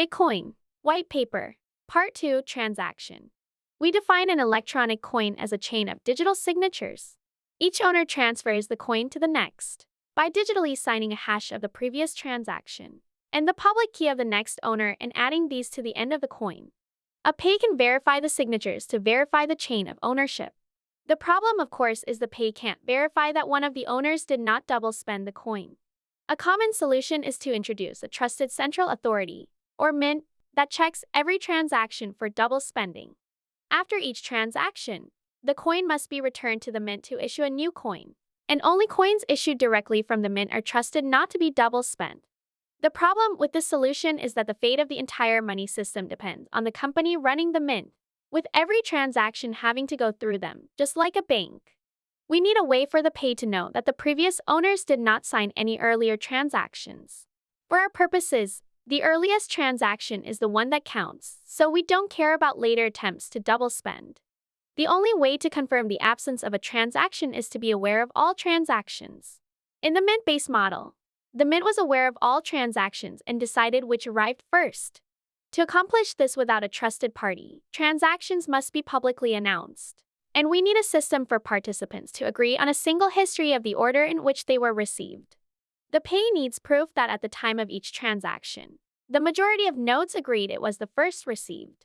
Bitcoin, White Paper, Part 2 Transaction. We define an electronic coin as a chain of digital signatures. Each owner transfers the coin to the next by digitally signing a hash of the previous transaction and the public key of the next owner and adding these to the end of the coin. A payee can verify the signatures to verify the chain of ownership. The problem, of course, is the payee can't verify that one of the owners did not double spend the coin. A common solution is to introduce a trusted central authority, or mint, that checks every transaction for double spending. After each transaction, the coin must be returned to the mint to issue a new coin, and only coins issued directly from the mint are trusted not to be double spent. The problem with this solution is that the fate of the entire money system depends on the company running the mint, with every transaction having to go through them, just like a bank. We need a way for the payee to know that the previous owners did not sign any earlier transactions. For our purposes, the earliest transaction is the one that counts, so we don't care about later attempts to double spend. The only way to confirm the absence of a transaction is to be aware of all transactions. In the Mint based model, the Mint was aware of all transactions and decided which arrived first. To accomplish this without a trusted party, transactions must be publicly announced and we need a system for participants to agree on a single history of the order in which they were received. The payee needs proof that at the time of each transaction, the majority of nodes agreed it was the first received.